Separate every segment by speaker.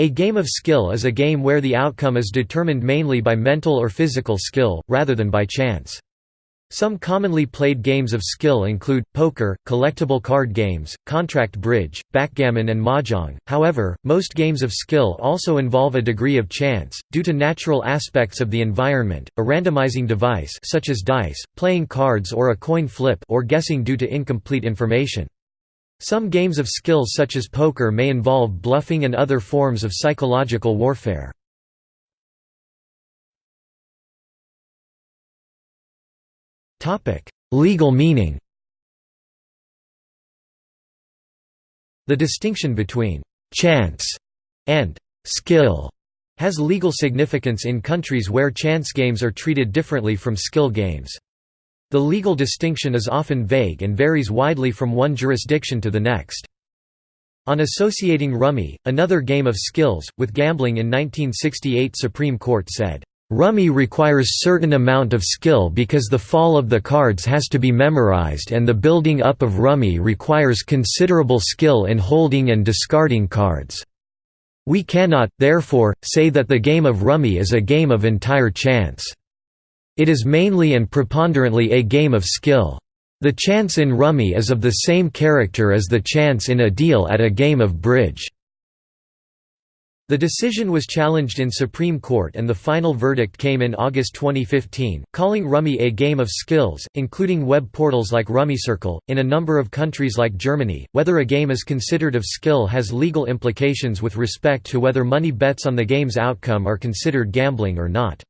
Speaker 1: A game of skill is a game where the outcome is determined mainly by mental or physical skill, rather than by chance. Some commonly played games of skill include, poker, collectible card games, contract bridge, backgammon and mahjong. However, most games of skill also involve a degree of chance, due to natural aspects of the environment, a randomizing device such as dice, playing cards or a coin flip or guessing due to incomplete information. Some games of skill such as poker may involve bluffing and other forms of psychological warfare. Legal meaning The distinction between «chance» and «skill» has legal significance in countries where chance games are treated differently from skill games. The legal distinction is often vague and varies widely from one jurisdiction to the next. On associating rummy, another game of skills, with gambling in 1968 Supreme Court said, Rummy requires certain amount of skill because the fall of the cards has to be memorized and the building up of rummy requires considerable skill in holding and discarding cards. We cannot, therefore, say that the game of rummy is a game of entire chance. It is mainly and preponderantly a game of skill. The chance in rummy is of the same character as the chance in a deal at a game of bridge. The decision was challenged in Supreme Court and the final verdict came in August 2015, calling Rummy a game of skills, including web portals like RummyCircle. In a number of countries like Germany, whether a game is considered of skill has legal implications with respect to whether money bets on the game's outcome are considered gambling or not.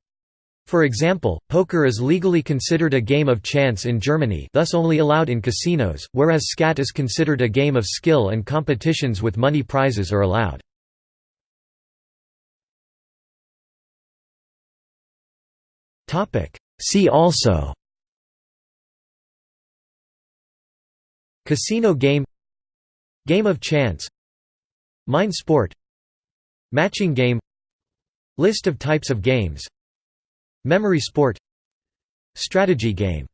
Speaker 1: For example, poker is legally considered a game of chance in Germany thus only allowed in casinos, whereas skat is considered a game of skill and competitions with money prizes are allowed. See also Casino game Game of chance Mind sport Matching game List of types of games Memory sport. Strategy game